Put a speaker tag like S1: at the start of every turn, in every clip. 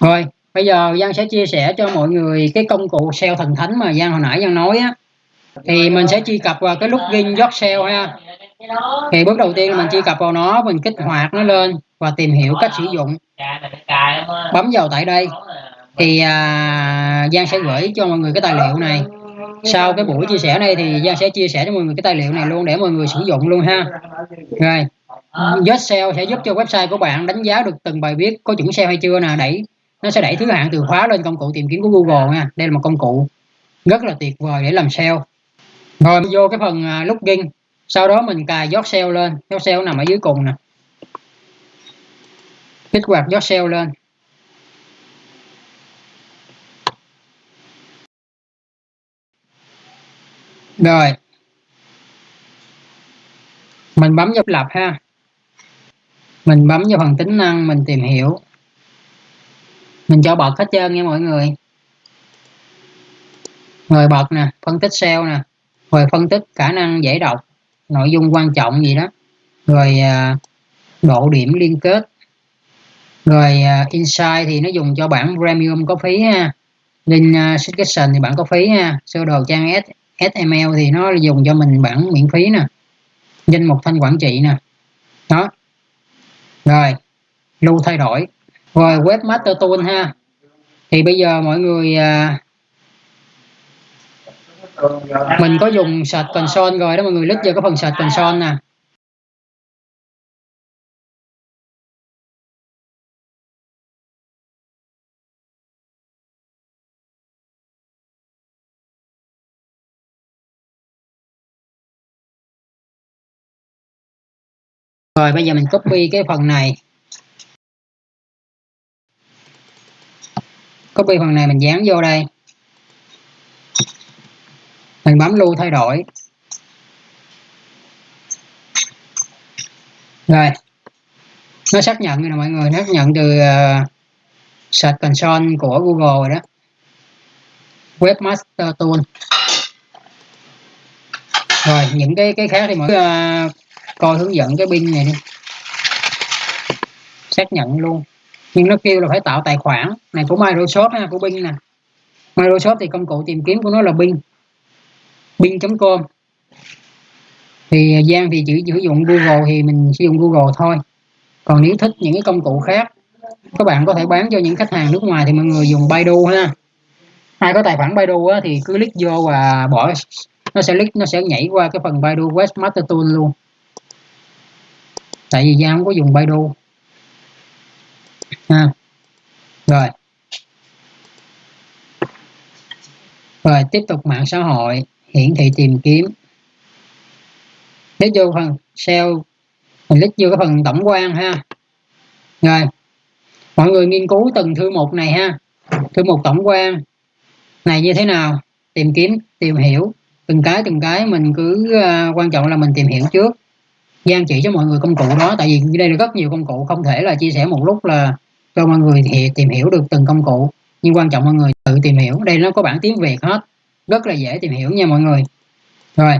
S1: Rồi, bây giờ Giang sẽ chia sẻ cho mọi người cái công cụ SEO thần thánh mà Giang hồi nãy Giang nói á. Thì mình sẽ truy cập vào cái login Yot SEO ha. Thì bước đầu tiên là mình truy cập vào nó, mình kích hoạt nó lên và tìm hiểu cách sử dụng. Bấm vào tại đây. Thì à, Giang sẽ gửi cho mọi người cái tài liệu này. Sau cái buổi chia sẻ này thì Giang sẽ chia sẻ cho mọi người cái tài liệu này luôn để mọi người sử dụng luôn ha. Rồi. Yot sẽ giúp cho website của bạn đánh giá được từng bài viết có chuẩn SEO hay chưa nè, đẩy nó sẽ đẩy thứ hạng từ khóa lên công cụ tìm kiếm của Google nha. Đây là một công cụ rất là tuyệt vời để làm SEO rồi vô cái phần à, uh, login sau đó mình cài Yot SEO lên. Yot SEO nằm ở dưới cùng nè. Kích hoạt Yot SEO lên. Rồi. Mình bấm vào lập ha. Mình bấm vào phần tính năng mình tìm hiểu mình cho bật hết trơn nha mọi người. Rồi bật nè phân tích SEO nè. Rồi phân tích khả năng dễ đọc nội dung quan trọng gì đó. Rồi à, độ điểm liên kết. Rồi à, insight thì nó dùng cho bản premium có phí ha. Link à, subscription thì bạn có phí ha. Sơ đồ trang S, SML thì nó dùng cho mình bản miễn phí nè. Danh mục thanh quản trị nè. Đó. Rồi lưu thay đổi rồi webmaster tool ha. Thì bây giờ mọi người à, mình có dùng search console rồi đó mọi người click vào cái phần search console nè. Rồi bây giờ mình copy cái phần này. Copy phần này mình dán vô đây. Mình bấm lưu thay đổi. Rồi. Nó xác nhận rồi nè mọi người xác nhận từ uh, search console của Google rồi đó. Webmaster tool. Rồi những cái cái khác thì mọi người uh, coi hướng dẫn cái pin này đi. Xác nhận luôn nhưng nó kêu là phải tạo tài khoản. Này của Microsoft ha của Bing nè. Microsoft thì công cụ tìm kiếm của nó là Bing. Bing.com thì à, Giang thì chỉ sử dụng Google thì mình sử dụng Google thôi. Còn nếu thích những cái công cụ khác các bạn có thể bán cho những khách hàng nước ngoài thì mọi người dùng Baidu ha. Ai có tài khoản Baidu á, thì cứ click vô và bỏ. Nó sẽ click nó sẽ nhảy qua cái phần Baidu Webmaster Tool luôn. Tại vì Giang không có dùng Baidu ha. Rồi. Rồi tiếp tục mạng xã hội hiển thị tìm kiếm. Click vô phần SEO mình click vô cái phần tổng quan ha. Rồi. Mọi người nghiên cứu từng thư mục này ha. Thư mục tổng quan này như thế nào? Tìm kiếm tìm hiểu. Từng cái từng cái mình cứ uh, quan trọng là mình tìm hiểu trước. Giang chỉ cho mọi người công cụ đó, tại vì đây là rất nhiều công cụ, không thể là chia sẻ một lúc là cho mọi người thì tìm hiểu được từng công cụ. Nhưng quan trọng mọi người tự tìm hiểu, đây nó có bản tiếng Việt hết, rất là dễ tìm hiểu nha mọi người. Rồi.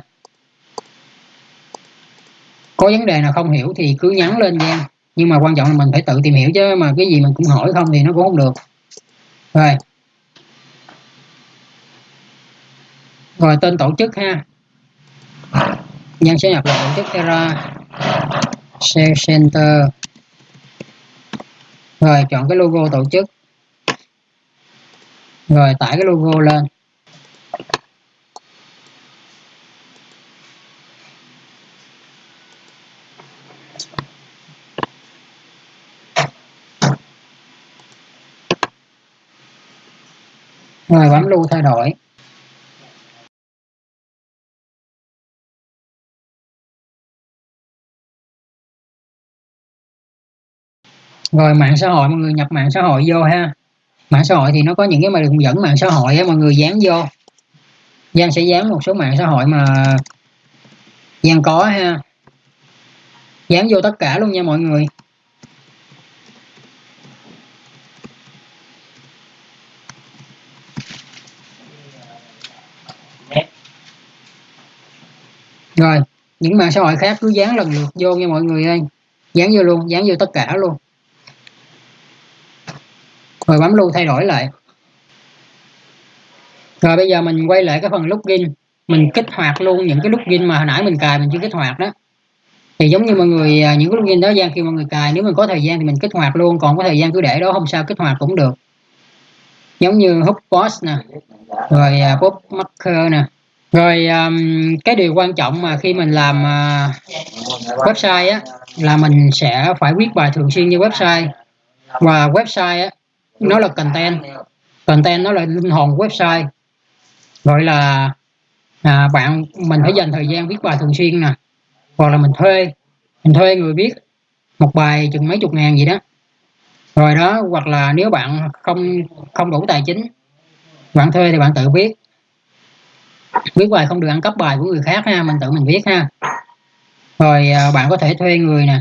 S1: Có vấn đề nào không hiểu thì cứ nhắn lên nha, nhưng mà quan trọng là mình phải tự tìm hiểu chứ, mà cái gì mình cũng hỏi không thì nó cũng không được. Rồi. Rồi, tên tổ chức ha nhân sẽ nhập lại tổ chức Terra share center. Rồi, chọn cái logo tổ chức. Rồi, tải cái logo lên. Rồi, bấm lưu thay đổi. Rồi, mạng xã hội, mọi người nhập mạng xã hội vô ha. Mạng xã hội thì nó có những cái mà đường dẫn mạng xã hội á, mọi người dán vô. Giang sẽ dán một số mạng xã hội mà Giang có ha. Dán vô tất cả luôn nha mọi người. Rồi, những mạng xã hội khác cứ dán lần lượt vô nha mọi người ơi. Dán vô luôn, dán vô tất cả luôn rồi bấm lưu thay đổi lại. Rồi bây giờ mình quay lại cái phần login mình kích hoạt luôn những cái login mà hồi nãy mình cài mình chưa kích hoạt đó. Thì giống như mọi người à, những cái login đó gian khi mọi người cài nếu mình có thời gian thì mình kích hoạt luôn còn có thời gian cứ để đó không sao kích hoạt cũng được. Giống như Hubbox nè rồi uh, marker nè. Rồi um, cái điều quan trọng mà khi mình làm uh, website á là mình sẽ phải viết bài thường xuyên như website. Và website á nó là content. Content nó là linh hồn website. Gọi là à, bạn mình phải dành thời gian viết bài thường xuyên nè. Hoặc là mình thuê mình thuê người viết một bài chừng mấy chục ngàn gì đó. Rồi đó hoặc là nếu bạn không không đủ tài chính bạn thuê thì bạn tự viết. Viết bài không được ăn cắp bài của người khác ha mình tự mình viết ha. Rồi à, bạn có thể thuê người nè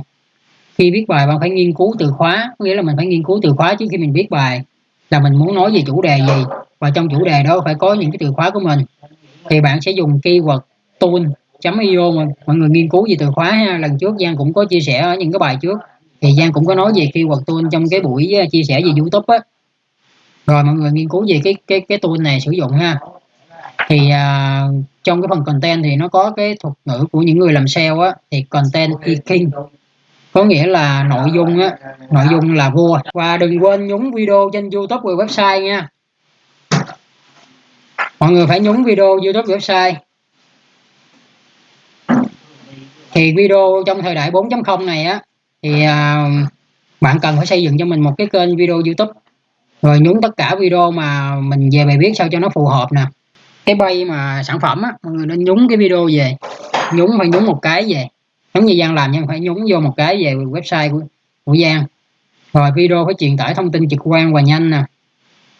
S1: khi viết bài bạn phải nghiên cứu từ khóa có nghĩa là mình phải nghiên cứu từ khóa trước khi mình viết bài là mình muốn nói về chủ đề gì. Và trong chủ đề đó phải có những cái từ khóa của mình. Thì bạn sẽ dùng keyword tool.io mà mọi người nghiên cứu về từ khóa ha. Lần trước Giang cũng có chia sẻ ở những cái bài trước. Thì Giang cũng có nói về keyword tool trong cái buổi ờ, chia sẻ về YouTube á. Rồi mọi người nghiên cứu về cái cái cái tool này sử dụng ha. Thì uh, trong cái phần content thì nó có cái thuật ngữ của những người làm sale á. Thì content e king có nghĩa là nội dung á nội dung là vua. Và đừng quên nhúng video trên youtube và website nha. Mọi người phải nhúng video youtube website. Thì video trong thời đại 4.0 này á thì à, bạn cần phải xây dựng cho mình một cái kênh video youtube. Rồi nhúng tất cả video mà mình về bài viết sao cho nó phù hợp nè. Cái bay mà sản phẩm á mọi người nên nhúng cái video về. Nhúng phải nhúng một cái về giống như Giang làm nhưng phải nhúng vô một cái về website của, của Giang. Rồi video phải truyền tải thông tin trực quan và nhanh nè.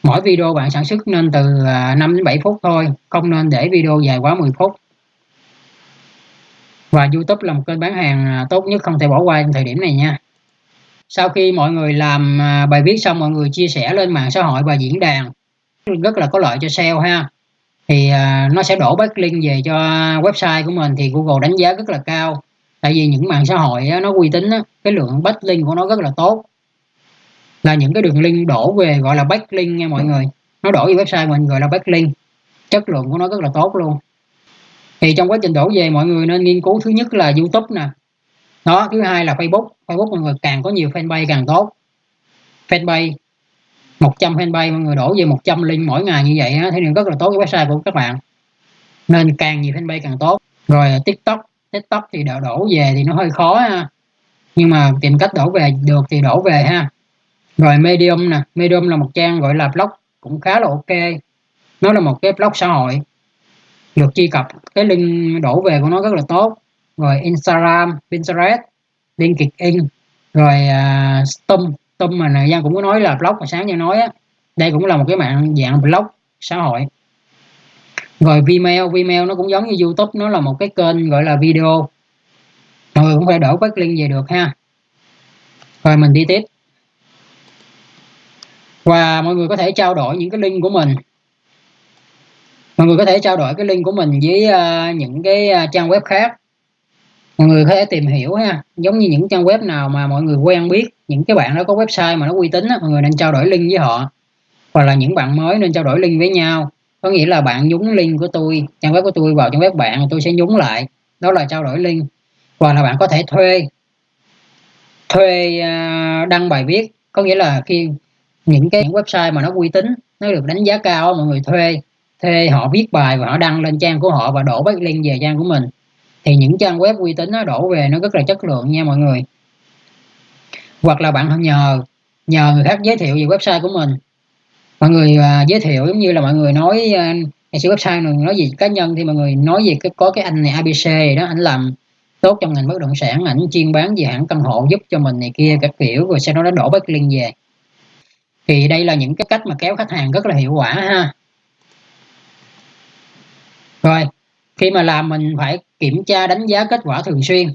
S1: Mỗi video bạn sản xuất nên từ à, 5 đến 7 phút thôi không nên để video dài quá 10 phút. Và YouTube là một kênh bán hàng à, tốt nhất không thể bỏ qua trong thời điểm này nha. Sau khi mọi người làm à, bài viết xong mọi người chia sẻ lên mạng xã hội và diễn đàn rất là có lợi cho SEO ha. Thì nó sẽ đổ backlink về cho website của mình thì Google đánh giá rất là cao tại vì những mạng xã hội nó uy tín cái lượng backlink của nó rất là tốt. Là những cái đường link đổ về gọi là backlink nha mọi người. Nó đổ về website mình gọi là backlink. Chất lượng của nó rất là tốt luôn. Thì trong quá trình đổ về mọi người nên nghiên cứu thứ nhất là youtube nè. Đó thứ hai là facebook. Facebook mọi người càng có nhiều fanpage càng tốt. Fanpage 100 fanpage mọi người đổ về 100 link mỗi ngày như vậy á, thì rất là tốt cái website của các bạn. Nên càng nhiều fanpage càng tốt. Rồi tiktok tiktok thì đổ, đổ về thì nó hơi khó ha. Nhưng mà tìm cách đổ về được thì đổ về ha. Rồi medium nè medium là một trang gọi là blog cũng khá là ok. Nó là một cái blog xã hội được truy cập. Cái link đổ về của nó rất là tốt. Rồi instagram pinterest linkedin rồi uh, stum stum mà nè giang cũng có nói là blog mà sáng như nói á đây cũng là một cái mạng dạng blog xã hội rồi Vimeo Vimeo nó cũng giống như YouTube nó là một cái kênh gọi là video. Mọi người cũng phải đổ link về được ha. Rồi mình đi tiếp. Và mọi người có thể trao đổi những cái link của mình. Mọi người có thể trao đổi cái link của mình với uh, những cái uh, trang web khác. Mọi người có thể tìm hiểu ha. Giống như những trang web nào mà mọi người quen biết những cái bạn đó có website mà nó uy tín á, mọi người nên trao đổi link với họ. Hoặc là những bạn mới nên trao đổi link với nhau có nghĩa là bạn nhúng link của tôi, trang web của tôi vào trang web bạn tôi sẽ nhúng lại. Đó là trao đổi link. Hoặc là bạn có thể thuê thuê à, đăng bài viết. Có nghĩa là khi những cái website mà nó uy tín, nó được đánh giá cao, mọi người thuê thuê họ viết bài và họ đăng lên trang của họ và đổ link về trang của mình, thì những trang web uy tín nó đổ về nó rất là chất lượng nha mọi người. Hoặc là bạn nhờ nhờ người khác giới thiệu về website của mình mọi người uh, giới thiệu giống như là mọi người nói uh, xưa website này nói gì cá nhân thì mọi người nói gì cái có cái anh này ABC đó anh làm tốt trong ngành bất động sản ảnh chuyên bán về hãng căn hộ giúp cho mình này kia các kiểu rồi sau đó nó đổ liên về. Thì đây là những cái cách mà kéo khách hàng rất là hiệu quả ha. Rồi khi mà làm mình phải kiểm tra đánh giá kết quả thường xuyên.